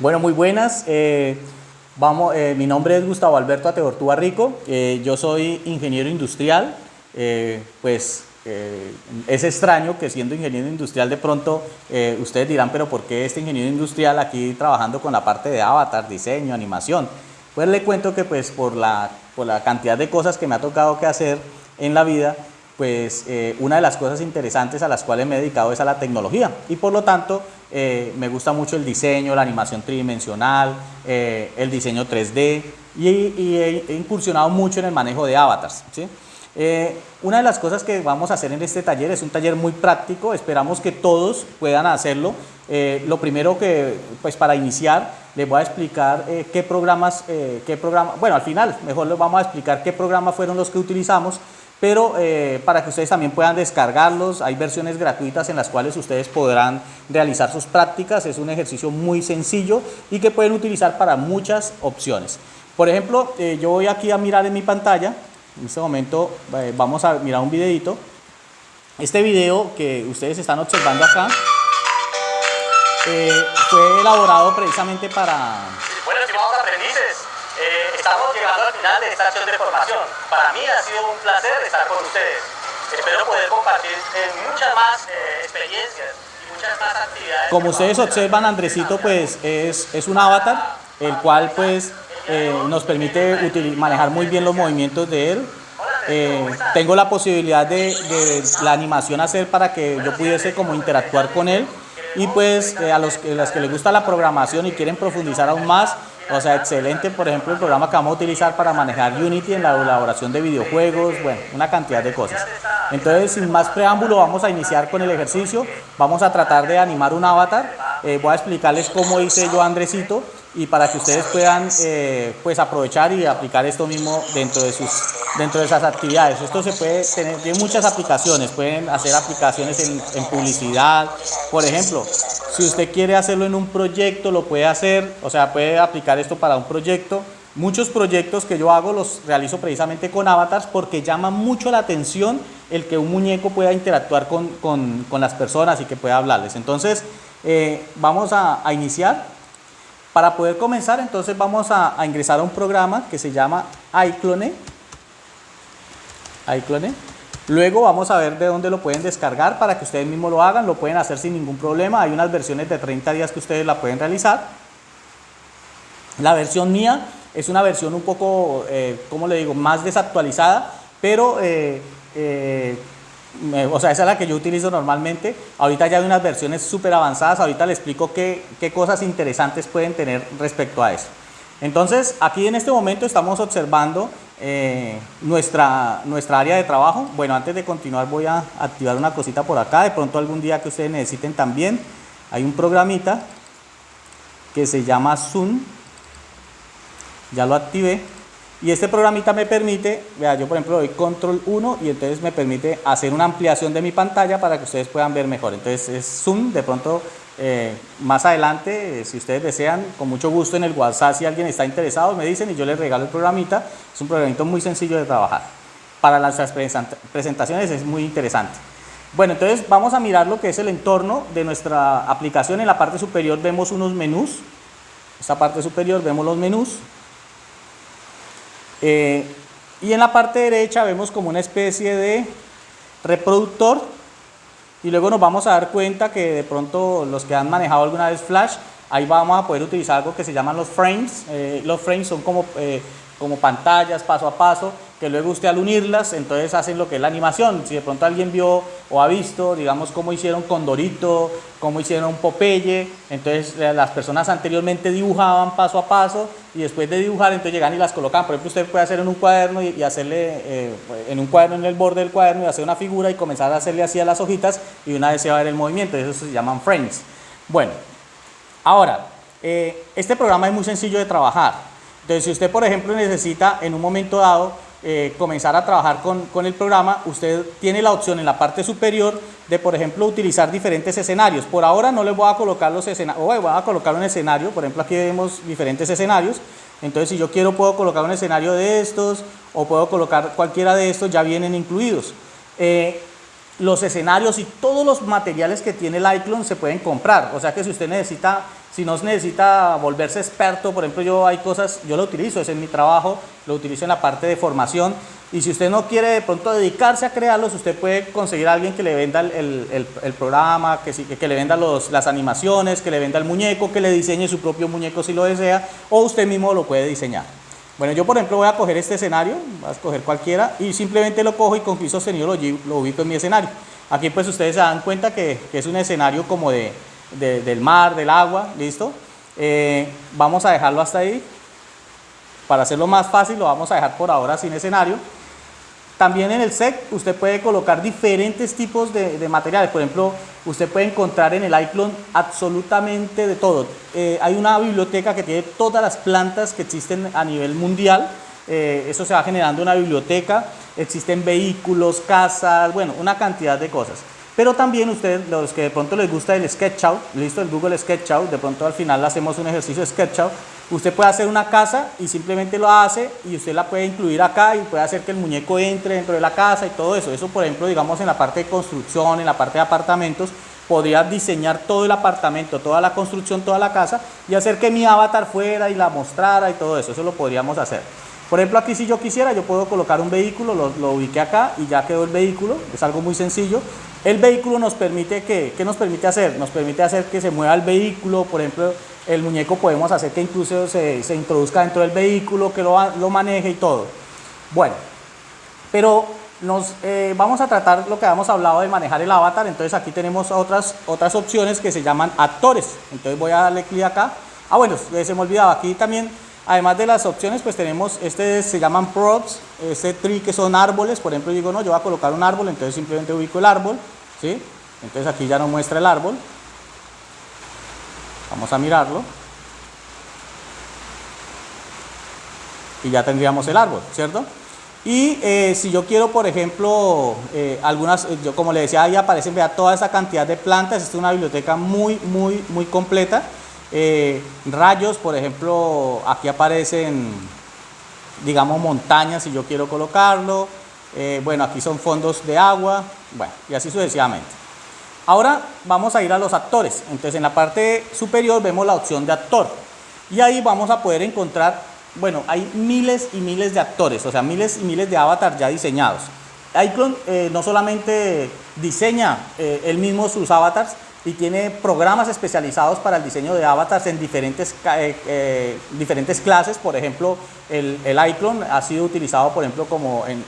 Bueno, muy buenas. Eh, vamos, eh, mi nombre es Gustavo Alberto Ateortúa Rico. Eh, yo soy ingeniero industrial. pues es extraño que siendo ingeniero industrial de pronto ustedes dirán, pero ¿por qué este ingeniero industrial aquí trabajando con la parte de avatar, diseño, animación? Pues le cuento que pues por la, por la cantidad de cosas que me ha tocado que hacer en la vida, pues una de las cosas interesantes a las cuales me he dedicado es a la tecnología y por lo tanto eh, me gusta mucho el diseño, la animación tridimensional, eh, el diseño 3D y, he, incursionado mucho en el manejo de avatars. una de las cosas que vamos a hacer en este taller es un taller muy práctico, esperamos que todos puedan hacerlo. lo primero que, pues para iniciar, les voy a explicar qué programas, qué programa, bueno al final mejor les vamos a explicar qué programas fueron los que utilizamos pero eh, para que ustedes también puedan descargarlos, hay versiones gratuitas en las cuales ustedes podrán realizar sus prácticas, es un ejercicio muy sencillo y que pueden utilizar para muchas opciones. Por ejemplo, eh, yo voy aquí a mirar en mi pantalla, en este momento eh, vamos a mirar un videito. Este video que ustedes están observando acá fue elaborado precisamente para... Estamos llegando al final de esta acción de formación. Para mí ha sido un placer estar con ustedes. Espero poder compartir muchas más eh, experiencias y muchas más actividades. Como ustedes observan, Andresito pues es, es un avatar, el cual pues eh, nos permite manejar muy bien los movimientos de él. Eh, tengo la posibilidad de, de, la animación hacer para que yo pudiese como interactuar con él y pues a los, a que les gusta la programación y quieren profundizar aún más o sea, excelente, por ejemplo, el programa que vamos a utilizar para manejar Unity en la elaboración de videojuegos, bueno, una cantidad de cosas. Entonces, sin más preámbulo, vamos a iniciar con el ejercicio. Vamos a tratar de animar un avatar. Eh, voy a explicarles cómo hice yo Andresito y para que ustedes puedan eh, pues aprovechar y aplicar esto mismo dentro de sus dentro de esas actividades. Esto se puede tener, tiene muchas aplicaciones, pueden hacer aplicaciones en, en publicidad, por ejemplo, si usted quiere hacerlo en un proyecto, lo puede hacer, o sea, puede aplicar esto para un proyecto. Muchos proyectos que yo hago los realizo precisamente con avatars porque llama mucho la atención el que un muñeco pueda interactuar con, con, con las personas y que pueda hablarles. Entonces, eh, vamos a, iniciar. Para poder comenzar, entonces vamos a, a ingresar a un programa que se llama iClone. iClone. Luego vamos a ver de dónde lo pueden descargar para que ustedes mismos lo hagan, lo pueden hacer sin ningún problema, hay unas versiones de 30 días que ustedes la pueden realizar. La versión mía es una versión un poco, eh, como le digo, más desactualizada, pero, eh, eh, o sea, esa es la que yo utilizo normalmente. Ahorita ya hay unas versiones súper avanzadas, ahorita les explico qué, qué cosas interesantes pueden tener respecto a eso. Entonces, aquí en este momento estamos observando eh, nuestra, nuestra área de trabajo. Bueno, antes de continuar voy a activar una cosita por acá, de pronto algún día que ustedes necesiten también. Hay un programita que se llama Zoom, ya lo activé. Y este programita me permite, vea, yo por ejemplo doy control 1 y entonces me permite hacer una ampliación de mi pantalla para que ustedes puedan ver mejor. Entonces es Zoom, de pronto eh, más adelante, si ustedes desean, con mucho gusto en el WhatsApp, si alguien está interesado, me dicen y yo les regalo el programita. Es un programito muy sencillo de trabajar. Para las presentaciones es muy interesante. Bueno, entonces vamos a mirar lo que es el entorno de nuestra aplicación. En la parte superior vemos unos menús. Esta parte superior vemos los menús. Eh, y en la parte derecha vemos como una especie de reproductor y luego nos vamos a dar cuenta que de pronto los que han manejado alguna vez Flash, ahí vamos a poder utilizar algo que se llaman los frames. Eh, los frames son como, eh, como pantallas paso a paso, que luego usted al unirlas, entonces hacen lo que es la animación. Si de pronto alguien vio o ha visto, digamos, cómo hicieron Condorito, cómo hicieron Popeye, entonces eh, las personas anteriormente dibujaban paso a paso y después de dibujar, entonces llegan y las colocan. Por ejemplo, usted puede hacer en un cuaderno y, hacerle, eh, en un cuaderno en el borde del cuaderno y hacer una figura y comenzar a hacerle así a las hojitas y una vez se va a ver el movimiento, eso se llaman frames. Bueno, ahora, eh, este programa es muy sencillo de trabajar. Entonces, si usted, por ejemplo, necesita en un momento dado eh, comenzar a trabajar con, el programa, usted tiene la opción en la parte superior de, por ejemplo, utilizar diferentes escenarios. Por ahora no les voy a colocar los escenarios, voy a colocar un escenario, por ejemplo, aquí vemos diferentes escenarios. Entonces, si yo quiero, puedo colocar un escenario de estos o puedo colocar cualquiera de estos, ya vienen incluidos. Eh, los escenarios y todos los materiales que tiene el iClone se pueden comprar. O sea que si usted necesita, si no necesita volverse experto, por ejemplo, yo hay cosas, yo lo utilizo, es en mi trabajo, lo utilizo en la parte de formación. Y si usted no quiere de pronto dedicarse a crearlos, usted puede conseguir a alguien que le venda el, el, programa, que, que, le venda los, las animaciones, que le venda el muñeco, que le diseñe su propio muñeco si lo desea, o usted mismo lo puede diseñar. Bueno, yo por ejemplo voy a coger este escenario, voy a escoger cualquiera y simplemente lo cojo y con clic sostenido lo, lo, ubico en mi escenario. Aquí pues ustedes se dan cuenta que, que es un escenario como de, de, del mar, del agua, ¿listo? Eh, vamos a dejarlo hasta ahí. Para hacerlo más fácil lo vamos a dejar por ahora sin escenario. También en el SEC usted puede colocar diferentes tipos de, materiales. Por ejemplo, usted puede encontrar en el iClone absolutamente de todo. Eh, hay una biblioteca que tiene todas las plantas que existen a nivel mundial. Eh, eso se va generando una biblioteca. Existen vehículos, casas, bueno, una cantidad de cosas. Pero también ustedes, los que de pronto les gusta el SketchUp, listo, el Google SketchUp, de pronto al final hacemos un ejercicio de SketchUp, usted puede hacer una casa y simplemente lo hace y usted la puede incluir acá y puede hacer que el muñeco entre dentro de la casa y todo eso. Eso, por ejemplo, digamos en la parte de construcción, en la parte de apartamentos, podría diseñar todo el apartamento, toda la construcción, toda la casa y hacer que mi avatar fuera y la mostrara y todo eso. Eso lo podríamos hacer. Por ejemplo, aquí si yo quisiera, yo puedo colocar un vehículo, lo, lo ubiqué acá y ya quedó el vehículo. Es algo muy sencillo. El vehículo nos permite que, ¿qué nos permite hacer? Nos permite hacer que se mueva el vehículo, por ejemplo, el muñeco podemos hacer que incluso se, se introduzca dentro del vehículo, que lo, lo, maneje y todo. Bueno, pero nos, eh, vamos a tratar lo que habíamos hablado de manejar el avatar, entonces aquí tenemos otras, otras opciones que se llaman actores, entonces voy a darle clic acá. Ah bueno, se me olvidaba, aquí también, además de las opciones, pues tenemos, este se llaman props, este tree que son árboles, por ejemplo digo, no, yo voy a colocar un árbol, entonces simplemente ubico el árbol, ¿sí? Entonces aquí ya nos muestra el árbol. Vamos a mirarlo. Y ya tendríamos el árbol, ¿cierto? Y eh, si yo quiero, por ejemplo, eh, algunas, eh, yo como le decía, ahí aparecen vea, toda esa cantidad de plantas. Esta es una biblioteca muy, muy, muy completa. Rayos, por ejemplo, aquí aparecen, digamos, montañas si yo quiero colocarlo. bueno, aquí son fondos de agua. Bueno, y así sucesivamente. Ahora vamos a ir a los actores. Entonces en la parte superior vemos la opción de actor. Y ahí vamos a poder encontrar, bueno, hay miles y miles de actores, o sea, miles y miles de avatars ya diseñados. Iclone eh, no solamente diseña eh, él mismo sus avatars, y tiene programas especializados para el diseño de avatars en diferentes, eh, diferentes clases. Por ejemplo, el, el Iclone ha sido utilizado, por ejemplo, como en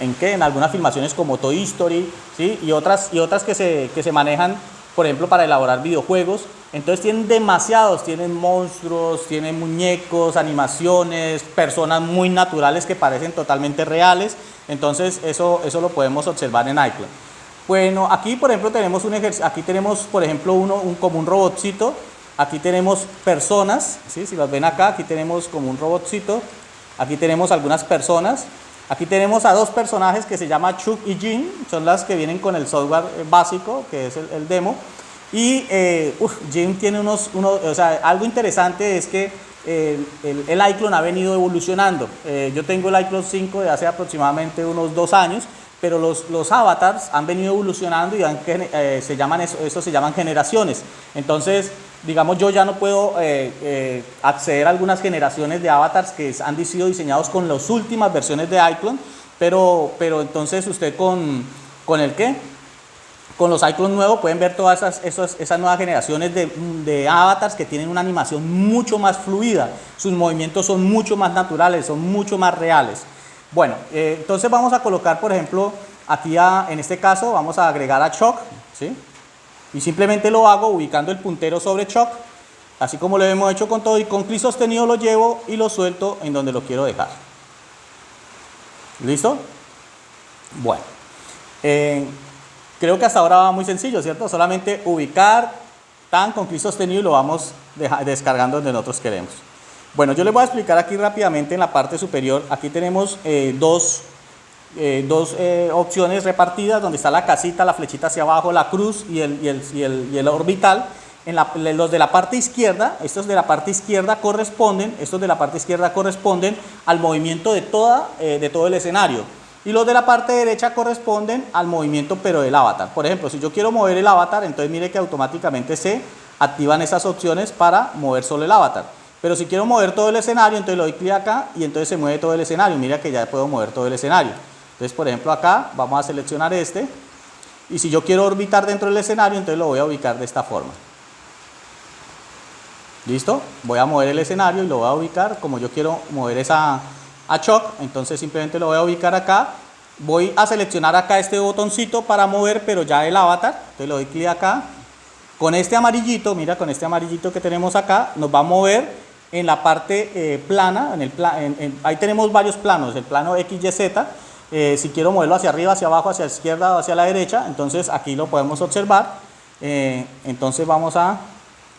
en qué, en algunas filmaciones como Toy Story, ¿sí? y, otras, y otras que se, que se manejan, por ejemplo, para elaborar videojuegos. Entonces tienen demasiados, tienen monstruos, tienen muñecos, animaciones, personas muy naturales que parecen totalmente reales. Entonces eso, eso lo podemos observar en iCloud. Bueno, aquí por ejemplo tenemos un ejercicio, aquí tenemos por ejemplo uno un, como un robotcito, aquí tenemos personas, ¿sí? si las ven acá, aquí tenemos como un robotcito, aquí tenemos algunas personas, Aquí tenemos a dos personajes que se llaman Chuck y Jim, son las que vienen con el software eh, básico, que es el, demo. Y eh, Jim tiene unos, o sea, algo interesante es que eh, el, el, iClone ha venido evolucionando. yo tengo el iClone 5 de hace aproximadamente unos dos años, pero los, los avatars han venido evolucionando y se llaman eso, eso se llaman generaciones. Entonces, digamos, yo ya no puedo eh, eh, acceder a algunas generaciones de avatars que han sido diseñados con las últimas versiones de iClone, pero, pero entonces usted con, con el qué? Con los iClone nuevos pueden ver todas esas, esas, nuevas generaciones de, de, avatars que tienen una animación mucho más fluida, sus movimientos son mucho más naturales, son mucho más reales. Bueno, eh, entonces vamos a colocar, por ejemplo, aquí a, en este caso vamos a agregar a Choc, ¿sí? Y simplemente lo hago ubicando el puntero sobre shock, así como lo hemos hecho con todo, y con clic sostenido lo llevo y lo suelto en donde lo quiero dejar. ¿Listo? Bueno, eh, creo que hasta ahora va muy sencillo, ¿cierto? Solamente ubicar tan con clic sostenido y lo vamos descargando donde nosotros queremos. Bueno, yo les voy a explicar aquí rápidamente en la parte superior. Aquí tenemos eh, dos eh, dos eh, opciones repartidas, donde está la casita, la flechita hacia abajo, la cruz y el, y el, y el, y el orbital. En la, los de la parte izquierda, estos de la parte izquierda corresponden, estos de la parte izquierda corresponden al movimiento de, toda, eh, de todo el escenario. Y los de la parte derecha corresponden al movimiento pero del avatar. Por ejemplo, si yo quiero mover el avatar, entonces mire que automáticamente se activan esas opciones para mover solo el avatar. Pero si quiero mover todo el escenario, entonces le doy clic acá y entonces se mueve todo el escenario. Mira que ya puedo mover todo el escenario. Entonces, por ejemplo, acá vamos a seleccionar este. Y si yo quiero orbitar dentro del escenario, entonces lo voy a ubicar de esta forma. ¿Listo? Voy a mover el escenario y lo voy a ubicar como yo quiero mover esa a Choc. Entonces simplemente lo voy a ubicar acá. Voy a seleccionar acá este botoncito para mover, pero ya el avatar. Entonces le doy clic acá. Con este amarillito, mira, con este amarillito que tenemos acá, nos va a mover en la parte eh, plana. En el ahí tenemos varios planos, el plano X, Y, Z. Eh, si quiero moverlo hacia arriba, hacia abajo, hacia la izquierda o hacia la derecha, entonces aquí lo podemos observar. Eh, entonces vamos a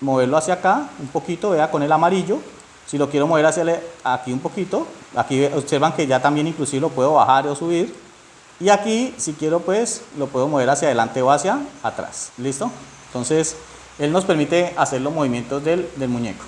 moverlo hacia acá un poquito, vea, con el amarillo. Si lo quiero mover hacia aquí un poquito, aquí observan que ya también inclusive lo puedo bajar o subir. Y aquí, si quiero, pues lo puedo mover hacia adelante o hacia atrás. ¿Listo? Entonces, él nos permite hacer los movimientos del muñeco.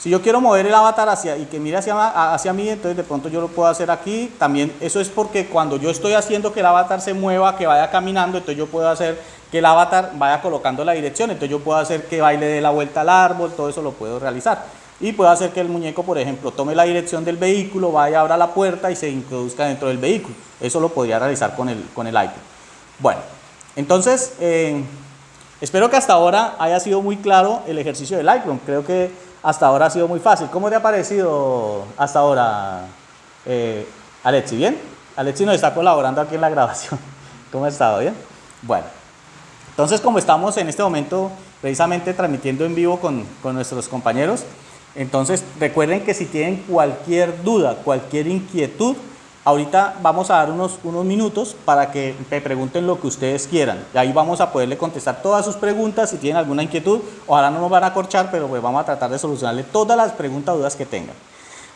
Si yo quiero mover el avatar hacia y que mire hacia, hacia mí, entonces de pronto yo lo puedo hacer aquí. También eso es porque cuando yo estoy haciendo que el avatar se mueva, que vaya caminando, entonces yo puedo hacer que el avatar vaya colocando la dirección. Entonces yo puedo hacer que baile de la vuelta al árbol, todo eso lo puedo realizar. Y puedo hacer que el muñeco, por ejemplo, tome la dirección del vehículo, vaya, abra la puerta y se introduzca dentro del vehículo. Eso lo podría realizar con el, con el iPad. Bueno, entonces, eh, espero que hasta ahora haya sido muy claro el ejercicio del Lightroom. Creo que hasta ahora ha sido muy fácil. ¿Cómo te ha parecido hasta ahora, eh, Alexi? ¿Bien? Alexi nos está colaborando aquí en la grabación. ¿Cómo ha estado? ¿Bien? Bueno, entonces como estamos en este momento precisamente transmitiendo en vivo con, con nuestros compañeros, entonces recuerden que si tienen cualquier duda, cualquier inquietud, Ahorita vamos a dar unos, unos minutos para que me pregunten lo que ustedes quieran. Y ahí vamos a poderle contestar todas sus preguntas. Si tienen alguna inquietud, ojalá no nos van a corchar, pero pues vamos a tratar de solucionarle todas las preguntas, dudas que tengan.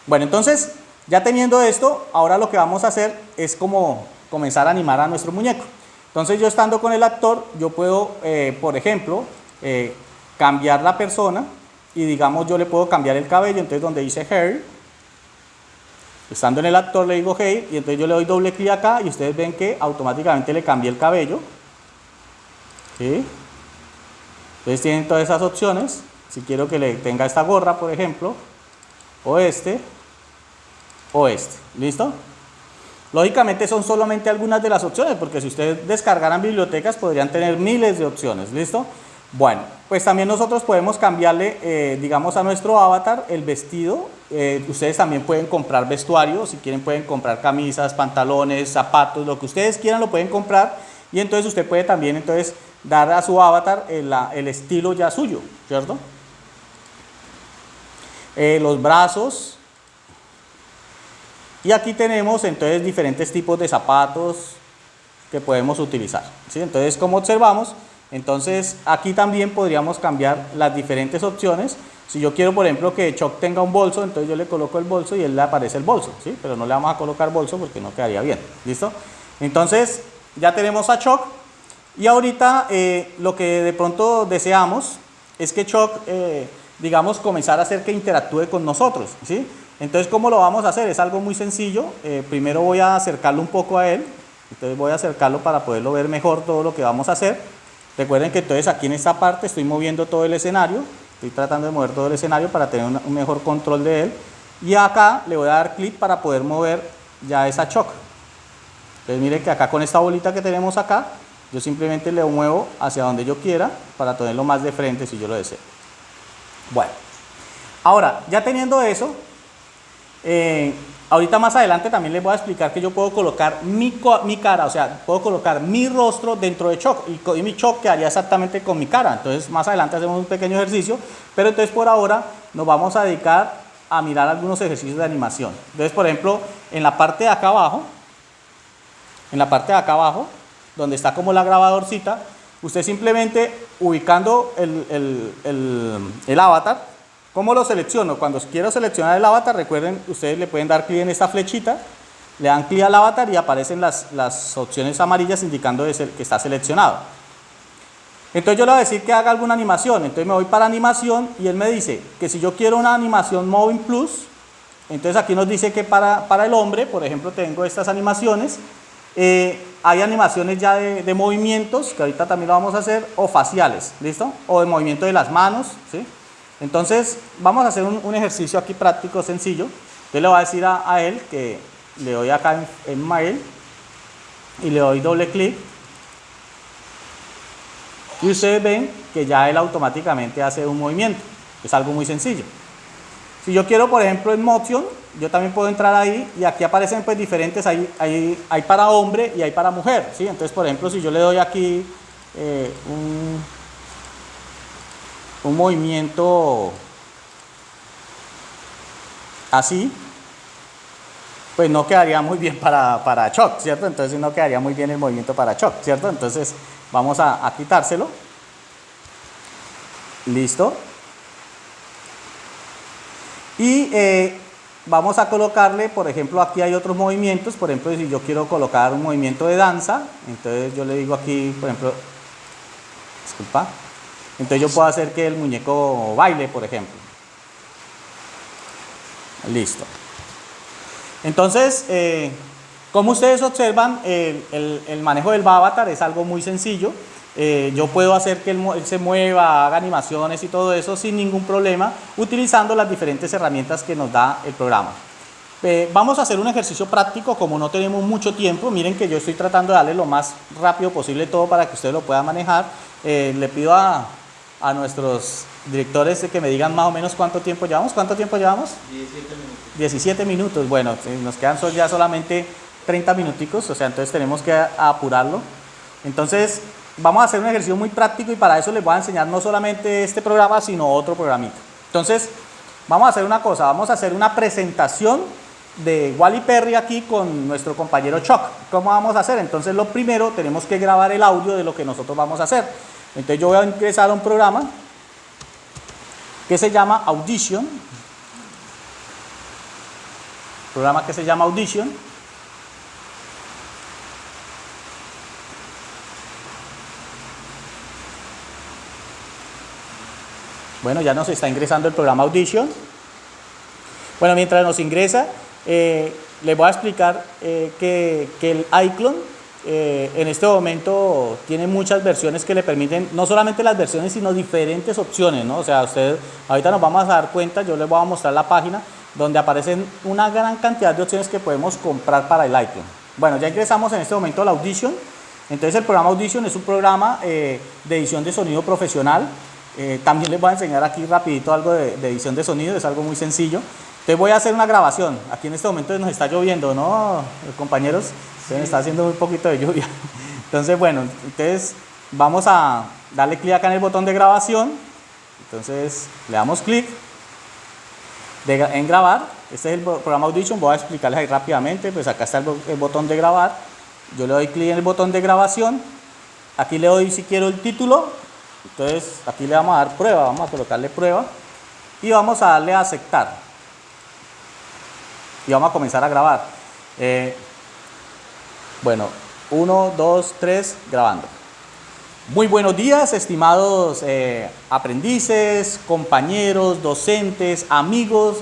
Bueno, entonces, ya teniendo esto, ahora lo que vamos a hacer es como comenzar a animar a nuestro muñeco. Entonces yo estando con el actor, yo puedo, eh, por ejemplo, eh, cambiar la persona y digamos yo le puedo cambiar el cabello, entonces donde dice hair, Estando en el actor le digo hey y entonces yo le doy doble clic acá y ustedes ven que automáticamente le cambié el cabello. ¿Sí? Entonces tienen todas esas opciones. Si quiero que le tenga esta gorra, por ejemplo, o este, o este. ¿Listo? Lógicamente son solamente algunas de las opciones, porque si ustedes descargaran bibliotecas podrían tener miles de opciones. ¿Listo? Bueno, pues también nosotros podemos cambiarle, eh, digamos, a nuestro avatar el vestido. Eh, ustedes también pueden comprar vestuario, si quieren pueden comprar camisas, pantalones, zapatos, lo que ustedes quieran lo pueden comprar. Y entonces usted puede también entonces dar a su avatar el, el estilo ya suyo, ¿cierto? Eh, los brazos. Y aquí tenemos entonces diferentes tipos de zapatos que podemos utilizar. ¿sí? Entonces, como observamos, entonces aquí también podríamos cambiar las diferentes opciones. Si yo quiero, por ejemplo, que Choc tenga un bolso, entonces yo le coloco el bolso y él le aparece el bolso, ¿sí? Pero no le vamos a colocar bolso porque no quedaría bien, ¿listo? Entonces ya tenemos a Choc y ahorita eh, lo que de pronto deseamos es que Choc, eh, digamos, comenzar a hacer que interactúe con nosotros, ¿sí? Entonces, ¿cómo lo vamos a hacer? Es algo muy sencillo. Eh, primero voy a acercarlo un poco a él. Entonces voy a acercarlo para poderlo ver mejor todo lo que vamos a hacer. Recuerden que entonces aquí en esta parte estoy moviendo todo el escenario, estoy tratando de mover todo el escenario para tener un mejor control de él. Y acá le voy a dar clic para poder mover ya esa choc. Entonces miren que acá con esta bolita que tenemos acá, yo simplemente le muevo hacia donde yo quiera para tenerlo más de frente si yo lo deseo. Bueno, ahora ya teniendo eso, eh, Ahorita más adelante también les voy a explicar que yo puedo colocar mi, mi cara, o sea, puedo colocar mi rostro dentro de Choc y, mi Choc quedaría exactamente con mi cara. Entonces más adelante hacemos un pequeño ejercicio, pero entonces por ahora nos vamos a dedicar a mirar algunos ejercicios de animación. Entonces, por ejemplo, en la parte de acá abajo, en la parte de acá abajo, donde está como la grabadorcita, usted simplemente ubicando el, el, el avatar, ¿Cómo lo selecciono? Cuando quiero seleccionar el avatar, recuerden, ustedes le pueden dar clic en esta flechita, le dan clic al avatar y aparecen las, las opciones amarillas indicando que está seleccionado. Entonces yo le voy a decir que haga alguna animación, entonces me voy para animación y él me dice que si yo quiero una animación Moving Plus, Entonces aquí nos dice que para, para el hombre, por ejemplo, tengo estas animaciones. Eh, hay animaciones ya de, de, movimientos, que ahorita también lo vamos a hacer, o faciales, ¿listo? O de movimiento de las manos, ¿sí? Entonces, vamos a hacer un, ejercicio aquí práctico, sencillo. Yo le voy a decir a, él que le doy acá en, Mail y le doy doble clic. Y ustedes ven que ya él automáticamente hace un movimiento. Es algo muy sencillo. Si yo quiero, por ejemplo, en Motion, yo también puedo entrar ahí y aquí aparecen pues diferentes, hay, hay, hay para hombre y hay para mujer, ¿sí? Entonces, por ejemplo, si yo le doy aquí eh, un, un movimiento así, pues no quedaría muy bien para, para shock, ¿cierto? Entonces no quedaría muy bien el movimiento para shock, ¿cierto? Entonces vamos a, quitárselo. Listo. Y eh, vamos a colocarle, por ejemplo, aquí hay otros movimientos, por ejemplo, si yo quiero colocar un movimiento de danza, entonces yo le digo aquí, por ejemplo, disculpa, entonces yo puedo hacer que el muñeco baile, por ejemplo. Listo. Entonces, eh, como ustedes observan, el, manejo del avatar es algo muy sencillo. Eh, yo puedo hacer que él, se mueva, haga animaciones y todo eso sin ningún problema, utilizando las diferentes herramientas que nos da el programa. Eh, vamos a hacer un ejercicio práctico, como no tenemos mucho tiempo, miren que yo estoy tratando de darle lo más rápido posible todo para que ustedes lo puedan manejar. Le pido a, a nuestros directores que me digan más o menos cuánto tiempo llevamos. ¿Cuánto tiempo llevamos? 17 minutos. 17 minutos. Bueno, nos quedan ya solamente 30 minuticos, o sea, entonces tenemos que apurarlo. Entonces, vamos a hacer un ejercicio muy práctico y para eso les voy a enseñar no solamente este programa, sino otro programita. Entonces, vamos a hacer una cosa, vamos a hacer una presentación de Wally Perry aquí con nuestro compañero Chuck. ¿Cómo vamos a hacer? Entonces, lo primero, tenemos que grabar el audio de lo que nosotros vamos a hacer. Entonces, yo voy a ingresar a un programa que se llama Audition. Programa que se llama Audition. Bueno, ya nos está ingresando el programa Audition. Bueno, mientras nos ingresa, eh, les voy a explicar eh, que, que, el iClone eh, en este momento tiene muchas versiones que le permiten, no solamente las versiones, sino diferentes opciones, ¿no? O sea, ustedes, ahorita nos vamos a dar cuenta, yo les voy a mostrar la página donde aparecen una gran cantidad de opciones que podemos comprar para el iClone. Bueno, ya ingresamos en este momento a la Audition. Entonces el programa Audition es un programa de edición de sonido profesional eh, también les voy a enseñar aquí rapidito algo de, de, edición de sonido, es algo muy sencillo. Entonces voy a hacer una grabación. Aquí en este momento nos está lloviendo, ¿no, compañeros? Se está haciendo un poquito de lluvia. Entonces, bueno, entonces vamos a darle clic acá en el botón de grabación. Entonces le damos clic en grabar. Este es el programa Audition, voy a explicarles ahí rápidamente. Pues acá está el, el botón de grabar. Yo le doy clic en el botón de grabación. Aquí le doy si quiero el título, entonces aquí le vamos a dar prueba, vamos a colocarle prueba y vamos a darle a aceptar. Y vamos a comenzar a grabar. Eh, bueno, 1, 2, 3, grabando. Muy buenos días, estimados eh, aprendices, compañeros, docentes, amigos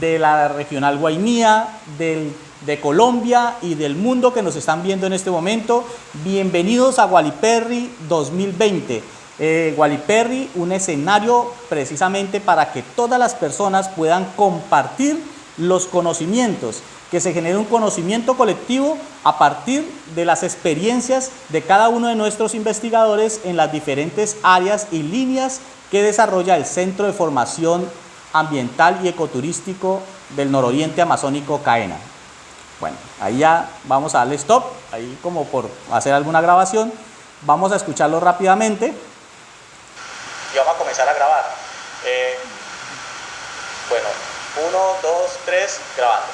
de la regional Guainía, del, de Colombia y del mundo que nos están viendo en este momento. Bienvenidos a Waliperri 2020 eh, Waliperri, un escenario precisamente para que todas las personas puedan compartir los conocimientos, que se genere un conocimiento colectivo a partir de las experiencias de cada uno de nuestros investigadores en las diferentes áreas y líneas que desarrolla el Centro de Formación Ambiental y Ecoturístico del Nororiente Amazónico CAENA. Bueno, ahí ya vamos a darle stop, ahí como por hacer alguna grabación. Vamos a escucharlo rápidamente y vamos a comenzar a grabar. Eh, bueno, uno, dos, tres, grabando.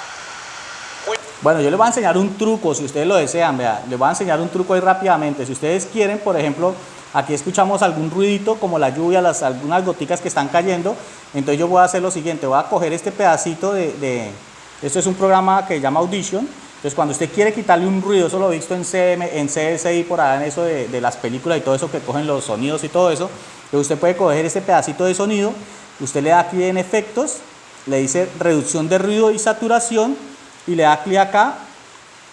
Muy bueno, yo les voy a enseñar un truco, si ustedes lo desean, vea, les voy a enseñar un truco ahí rápidamente. Si ustedes quieren, por ejemplo, aquí escuchamos algún ruidito como la lluvia, las, algunas goticas que están cayendo, entonces yo voy a hacer lo siguiente, voy a coger este pedacito de, de esto es un programa que se llama Audition, entonces cuando usted quiere quitarle un ruido, eso lo he visto en, CM, en CSI, por allá en eso de, de las películas y todo eso que cogen los sonidos y todo eso, usted puede coger este pedacito de sonido, usted le da aquí en efectos le dice reducción de ruido y saturación y le da clic acá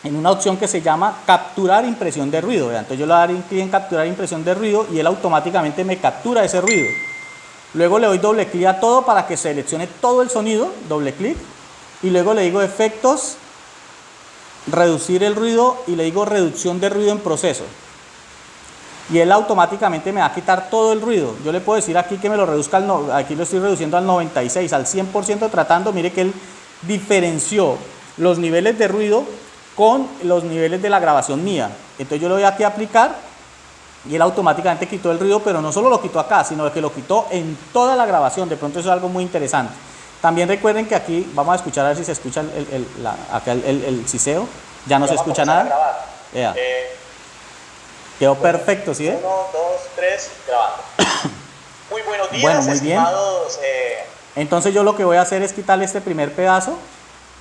en una opción que se llama capturar impresión de ruido. Entonces yo le doy clic en capturar impresión de ruido y él automáticamente me captura ese ruido. Luego le doy doble clic a todo para que seleccione todo el sonido, doble clic. Y luego le digo efectos, reducir el ruido y le digo reducción de ruido en proceso. Y él automáticamente me va a quitar todo el ruido. Yo le puedo decir aquí que me lo reduzca, al aquí lo estoy reduciendo al 96, al 100% tratando, mire que él diferenció los niveles de ruido con los niveles de la grabación mía. Entonces yo le doy aquí a aplicar y él automáticamente quitó el ruido, pero no solo lo quitó acá, sino que lo quitó en toda la grabación. De pronto eso es algo muy interesante. También recuerden que aquí, vamos a escuchar a ver si se escucha el, el, acá el, el, ciseo. Ya no se escucha nada. Eh, Quedó perfecto, ¿sí? Uno, dos, tres, grabando. muy buenos días, bueno, muy bien. Eh, entonces yo lo que voy a hacer es quitarle este primer pedazo,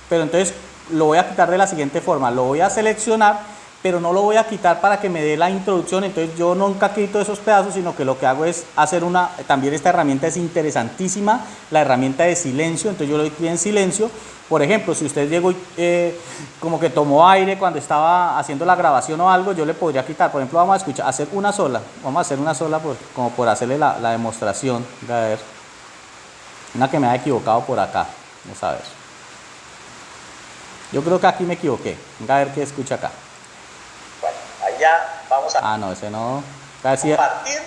pero entonces lo voy a quitar de la siguiente forma. Lo voy a seleccionar pero no lo voy a quitar para que me dé la introducción, entonces yo nunca quito esos pedazos, sino que lo que hago es hacer una, también esta herramienta es interesantísima, la herramienta de silencio, entonces yo lo doy en silencio, por ejemplo, si usted llegó eh, como que tomó aire cuando estaba haciendo la grabación o algo, yo le podría quitar, por ejemplo, vamos a escuchar, hacer una sola, vamos a hacer una sola como por hacerle la, la demostración, a ver, una que me ha equivocado por acá, vamos a ver. Yo creo que aquí me equivoqué, a ver qué escucha acá ya vamos a ah, no, ese no. compartir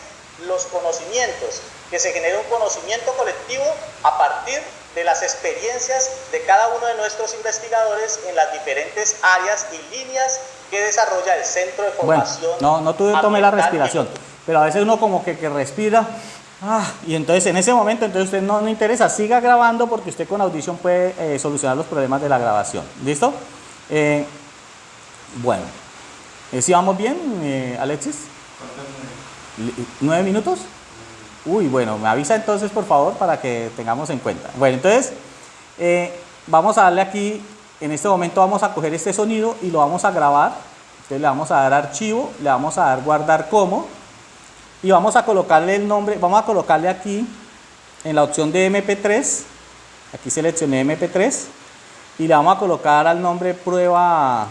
los conocimientos, que se genere un conocimiento colectivo a partir de las experiencias de cada uno de nuestros investigadores en las diferentes áreas y líneas que desarrolla el Centro de Formación. Bueno, no, no tuve, tomé la respiración, pero a veces uno como que, que respira ah, y entonces en ese momento entonces usted no, le interesa, siga grabando porque usted con audición puede eh, solucionar los problemas de la grabación. ¿Listo? Eh, bueno, ¿Sí vamos bien, eh, Alexis? ¿Nueve minutos? Uy, bueno, me avisa entonces por favor para que tengamos en cuenta. Bueno, entonces eh, vamos a darle aquí, en este momento vamos a coger este sonido y lo vamos a grabar. Entonces le vamos a dar archivo, le vamos a dar guardar como y vamos a colocarle el nombre, vamos a colocarle aquí en la opción de MP3, aquí seleccioné MP3 y le vamos a colocar al nombre prueba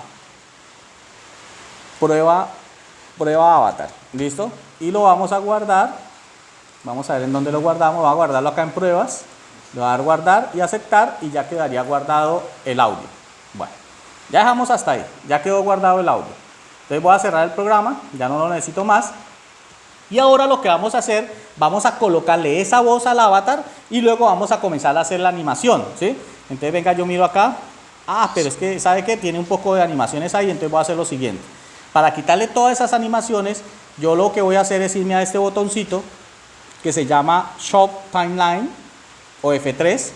prueba, prueba avatar, ¿listo? Y lo vamos a guardar, vamos a ver en dónde lo guardamos, vamos a guardarlo acá en pruebas, le voy a dar guardar y aceptar y ya quedaría guardado el audio. Bueno, ya dejamos hasta ahí, ya quedó guardado el audio. Entonces voy a cerrar el programa, ya no lo necesito más. Y ahora lo que vamos a hacer, vamos a colocarle esa voz al avatar y luego vamos a comenzar a hacer la animación, ¿sí? Entonces venga, yo miro acá. Ah, pero es que, ¿sabe qué? Tiene un poco de animaciones ahí, entonces voy a hacer lo siguiente. Para quitarle todas esas animaciones, yo lo que voy a hacer es irme a este botoncito que se llama Shop Timeline o F3.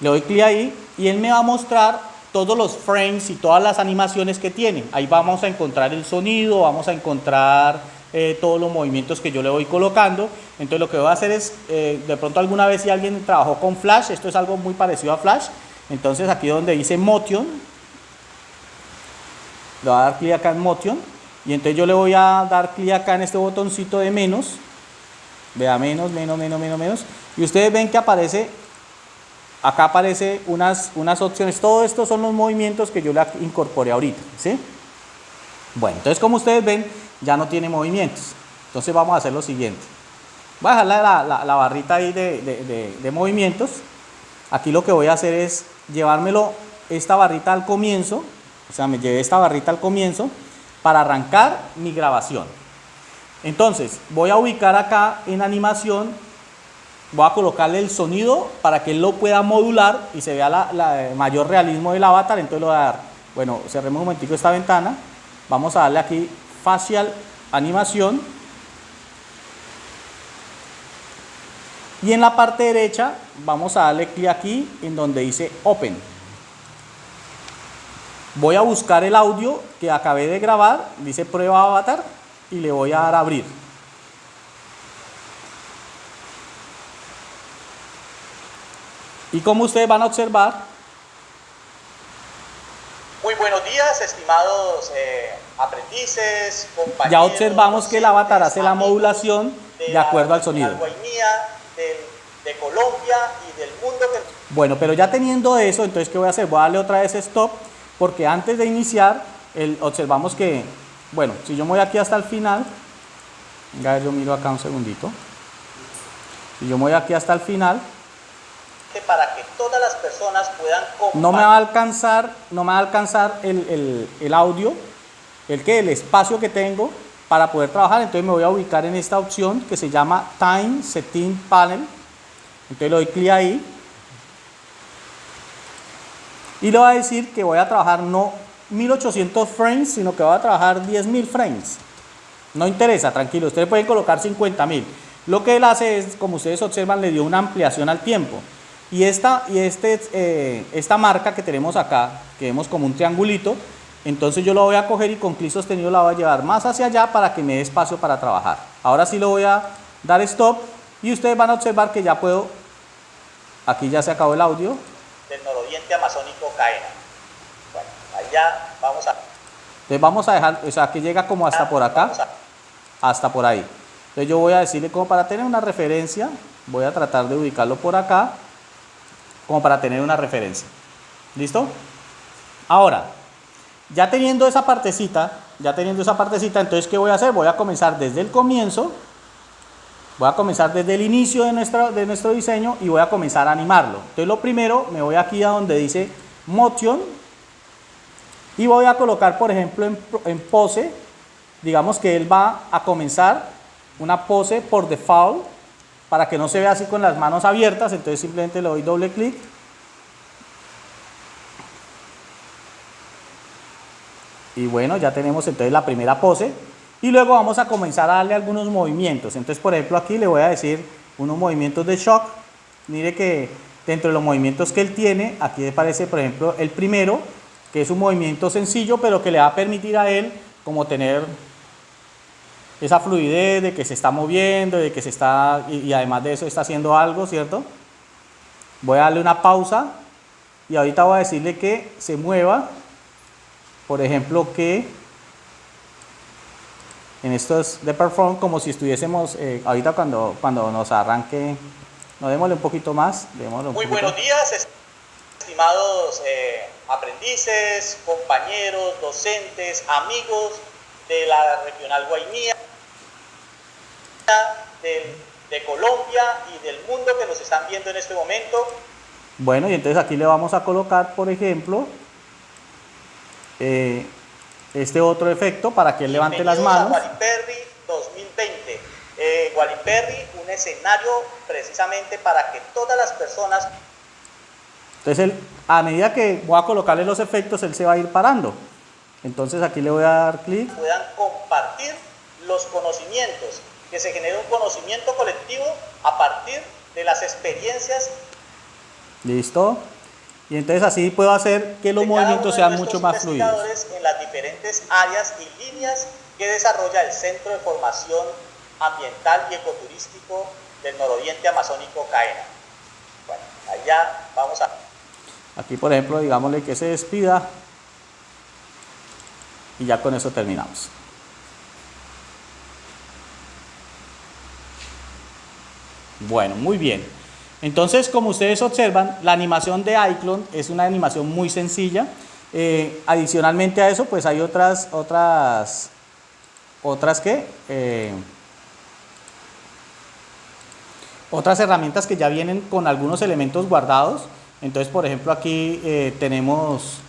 Le doy clic ahí y él me va a mostrar todos los frames y todas las animaciones que tiene. Ahí vamos a encontrar el sonido, vamos a encontrar eh, todos los movimientos que yo le voy colocando. Entonces lo que voy a hacer es, eh, de pronto alguna vez si alguien trabajó con Flash, esto es algo muy parecido a Flash. Entonces aquí donde dice Motion, le voy a dar clic acá en Motion y entonces yo le voy a dar clic acá en este botoncito de menos vea menos, menos, menos, menos, menos y ustedes ven que aparece acá aparece unas, unas opciones todo esto son los movimientos que yo le incorporé ahorita ¿sí? bueno, entonces como ustedes ven ya no tiene movimientos entonces vamos a hacer lo siguiente voy a dejar la, la, barrita ahí de, de, de movimientos aquí lo que voy a hacer es llevármelo esta barrita al comienzo o sea, me llevé esta barrita al comienzo para arrancar mi grabación. Entonces, voy a ubicar acá en animación, voy a colocarle el sonido para que él lo pueda modular y se vea la, mayor realismo del avatar. Entonces, lo voy a dar, bueno, cerremos un momentico esta ventana. Vamos a darle aquí facial animación. Y en la parte derecha vamos a darle clic aquí en donde dice Open. Voy a buscar el audio que acabé de grabar, dice prueba avatar, y le voy a dar a abrir. Y como ustedes van a observar... Muy buenos días, estimados eh, aprendices, compañeros. Ya observamos que el avatar hace la modulación de, acuerdo al sonido. De, de Colombia y del mundo. Bueno, pero ya teniendo eso, entonces ¿qué voy a hacer? Voy a darle otra vez stop, porque antes de iniciar, el, observamos que, bueno, si yo me voy aquí hasta el final, venga, yo miro acá un segundito, si yo me voy aquí hasta el final, para que todas las personas puedan no me va a alcanzar no me va a alcanzar el, el, el audio el que el espacio que tengo para poder trabajar. Entonces me voy a ubicar en esta opción que se llama time setting panel. Entonces le doy clic ahí y le voy a decir que voy a trabajar no 1800 frames sino que voy a trabajar 10.000 frames no interesa tranquilo ustedes pueden colocar 50.000 lo que él hace es como ustedes observan le dio una ampliación al tiempo y esta, y este, eh, esta marca que tenemos acá, que vemos como un triangulito, entonces yo lo voy a coger y con clic sostenido la voy a llevar más hacia allá para que me dé espacio para trabajar. Ahora sí lo voy a dar stop y ustedes van a observar que ya puedo, aquí ya se acabó el audio. Del nororiente amazónico Caena. Bueno, allá vamos a... Entonces vamos a dejar, o sea, que llega como hasta por acá, hasta por ahí. Entonces yo voy a decirle como para tener una referencia, voy a tratar de ubicarlo por acá como para tener una referencia. ¿Listo? Ahora, ya teniendo esa partecita, ya teniendo esa partecita, entonces ¿qué voy a hacer? Voy a comenzar desde el comienzo, voy a comenzar desde el inicio de nuestro, de nuestro diseño y voy a comenzar a animarlo. Entonces lo primero, me voy aquí a donde dice Motion y voy a colocar, por ejemplo, en, en pose, digamos que él va a comenzar una pose por default para que no se vea así con las manos abiertas, entonces simplemente le doy doble clic. Y bueno, ya tenemos entonces la primera pose. Y luego vamos a comenzar a darle algunos movimientos. Entonces, por ejemplo, aquí le voy a decir unos movimientos de shock. Mire que dentro de los movimientos que él tiene, aquí aparece, por ejemplo, el primero, que es un movimiento sencillo, pero que le va a permitir a él como tener esa fluidez de que se está moviendo, de que se está, y, además de eso está haciendo algo, ¿cierto? Voy a darle una pausa y ahorita voy a decirle que se mueva, por ejemplo, que en estos de perform como si estuviésemos eh, ahorita cuando, cuando nos arranque, no démosle un poquito más. Un Muy buenos días, estimados eh, aprendices, compañeros, docentes, amigos de la regional Guainía de, Colombia y del mundo que nos están viendo en este momento. Bueno, y entonces aquí le vamos a colocar, por ejemplo, eh, este otro efecto para que él levante las manos. A Waliperri 2020. Eh, un escenario precisamente para que todas las personas... Entonces, él, a medida que voy a colocarle los efectos, él se va a ir parando. Entonces aquí le voy a dar clic. Puedan compartir los conocimientos que se genere un conocimiento colectivo a partir de las experiencias. Listo. Y entonces así puedo hacer que los movimientos sean mucho más fluidos. En las diferentes áreas y líneas que desarrolla el Centro de Formación Ambiental y Ecoturístico del Nororiente Amazónico CAENA. Bueno, allá vamos a... Aquí, por ejemplo, digámosle que se despida y ya con eso terminamos. Bueno, muy bien. Entonces, como ustedes observan, la animación de iClone es una animación muy sencilla. Eh, adicionalmente a eso, pues hay otras, otras, otras que, eh, otras herramientas que ya vienen con algunos elementos guardados. Entonces, por ejemplo, aquí eh, tenemos,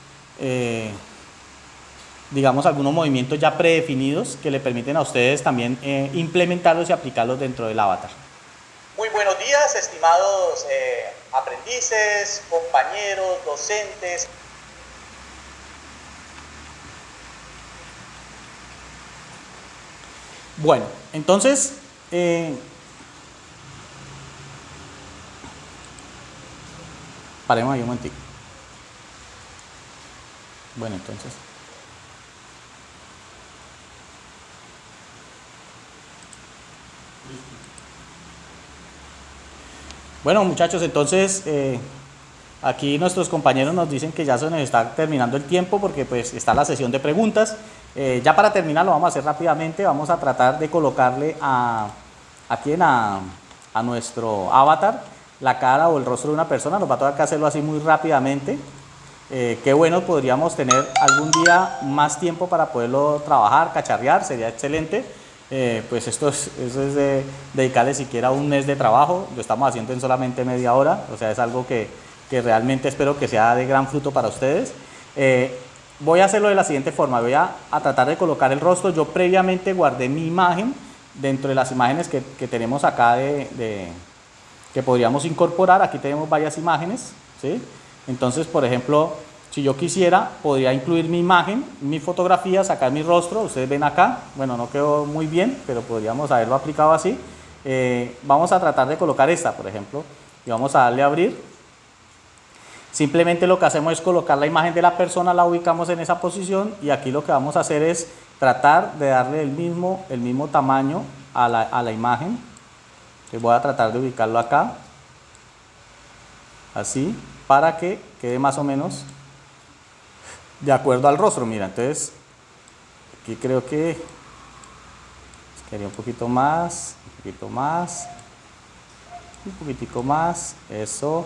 digamos, algunos movimientos ya predefinidos que le permiten a ustedes también implementarlos y aplicarlos dentro del avatar. Muy buenos días, estimados eh, aprendices, compañeros, docentes. Bueno, entonces, eh, paremos ahí un momentito. Bueno, entonces. Bueno muchachos, entonces eh, aquí nuestros compañeros nos dicen que ya se nos está terminando el tiempo porque pues está la sesión de preguntas. Eh, ya para terminar lo vamos a hacer rápidamente, vamos a tratar de colocarle a, aquí a, a nuestro avatar la cara o el rostro de una persona, nos va a tocar hacerlo así muy rápidamente. Eh, qué bueno, podríamos tener algún día más tiempo para poderlo trabajar, cacharrear, sería excelente. Eh, pues esto es, eso es de dedicarle siquiera un mes de trabajo, lo estamos haciendo en solamente media hora, o sea, es algo que, que realmente espero que sea de gran fruto para ustedes. Eh, voy a hacerlo de la siguiente forma, voy a, a, tratar de colocar el rostro, yo previamente guardé mi imagen dentro de las imágenes que, que tenemos acá de, de, que podríamos incorporar, aquí tenemos varias imágenes, ¿sí? entonces por ejemplo, si yo quisiera, podría incluir mi imagen, mi fotografía, sacar mi rostro, ustedes ven acá, bueno, no quedó muy bien, pero podríamos haberlo aplicado así. Eh, vamos a tratar de colocar esta, por ejemplo, y vamos a darle a abrir. Simplemente lo que hacemos es colocar la imagen de la persona, la ubicamos en esa posición y aquí lo que vamos a hacer es tratar de darle el mismo, el mismo tamaño a la, a la imagen. Voy a tratar de ubicarlo acá, así, para que quede más o menos de acuerdo al rostro, mira, entonces aquí creo que quería un poquito más, un poquito más, un poquitico más, eso,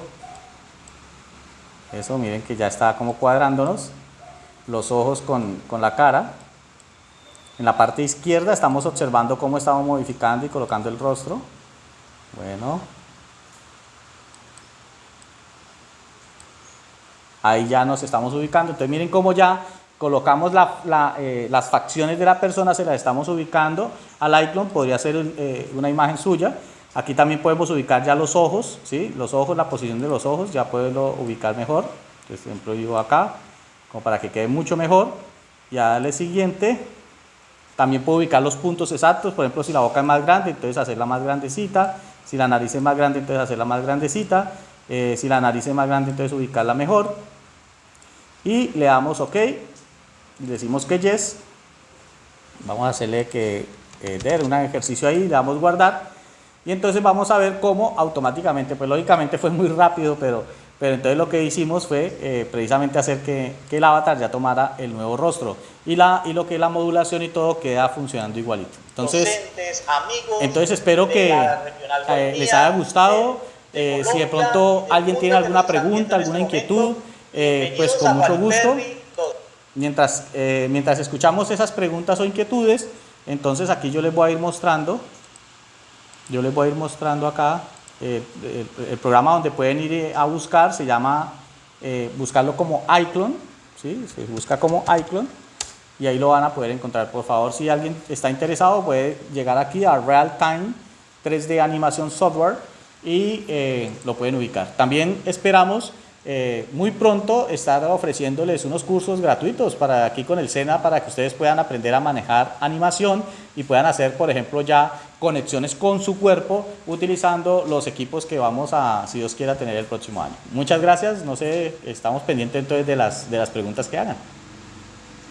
eso, miren que ya está como cuadrándonos, los ojos con, con la cara, en la parte izquierda estamos observando cómo estamos modificando y colocando el rostro, bueno, ahí ya nos estamos ubicando. Entonces miren cómo ya colocamos eh, las facciones de la persona, se las estamos ubicando al iClone, podría ser eh, una imagen suya. Aquí también podemos ubicar ya los ojos, ¿sí? los ojos, la posición de los ojos, ya puedo ubicar mejor. Entonces, por ejemplo, digo acá, como para que quede mucho mejor. Y a darle siguiente, también puedo ubicar los puntos exactos, por ejemplo, si la boca es más grande, entonces hacerla más grandecita. Si la nariz es más grande, entonces hacerla más grandecita. Eh, si la nariz es más grande, entonces ubicarla mejor y le damos OK. Y decimos que yes. Vamos a hacerle que eh, der un ejercicio ahí, le damos guardar. Y entonces vamos a ver cómo automáticamente, pues lógicamente fue muy rápido, pero, pero entonces lo que hicimos fue eh, precisamente hacer que, que, el avatar ya tomara el nuevo rostro. Y, la, y lo que es la modulación y todo queda funcionando igualito. Entonces, Docentes, amigos entonces espero que eh, les haya gustado, de, Colombia, si de pronto alguien tiene alguna pregunta, alguna inquietud, eh, pues con mucho gusto. Mientras, eh, mientras escuchamos esas preguntas o inquietudes, entonces aquí yo les voy a ir mostrando, yo les voy a ir mostrando acá eh, el, el, programa donde pueden ir a buscar, se llama, buscarlo como iClone, ¿sí? se busca como iClone y ahí lo van a poder encontrar. Por favor, si alguien está interesado, puede llegar aquí a Real Time 3D Animación Software y lo pueden ubicar. También esperamos eh, muy pronto estar ofreciéndoles unos cursos gratuitos para aquí con el SENA para que ustedes puedan aprender a manejar animación y puedan hacer, por ejemplo, ya conexiones con su cuerpo utilizando los equipos que vamos a, si Dios quiera, tener el próximo año. Muchas gracias, no sé, estamos pendientes entonces de las, de las preguntas que hagan.